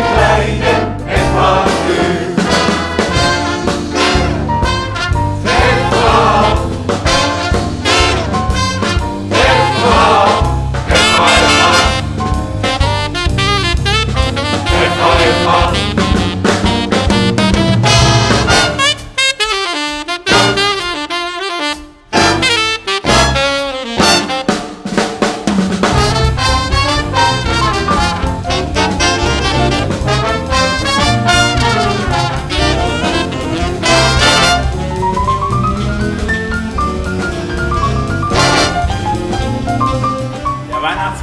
kleine